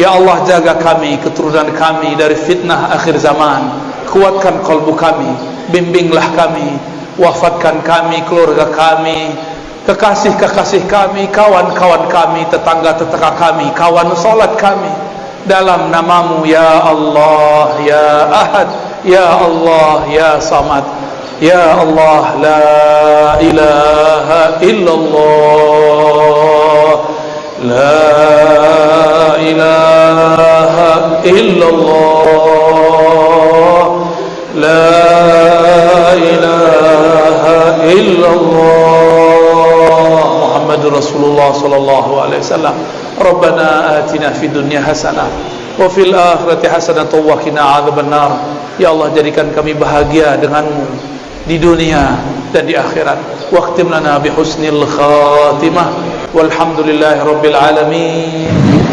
Ya Allah jaga kami, keturunan kami dari fitnah akhir zaman. Kuatkan kalbu kami, bimbinglah kami, wafatkan kami, keluarga kami, kekasih-kekasih kami, kawan-kawan kami, tetangga-tetangga kami, kawan solat kami. Dalam namamu ya Allah, ya Ahad, ya Allah, ya Samad. Ya Allah, la ilaha illallah. La ilaha illallah La ilaha illallah Muhammad Rasulullah sallallahu alaihi wasallam Rabbana atina fid dunya hasanah wa fil akhirati hasanah wa qina adzabannar Ya Allah jadikan kami bahagia denganmu di dunia dan di akhirat. Waqtim lana bi husnil khatimah. Walhamdulillahi rabbil alamin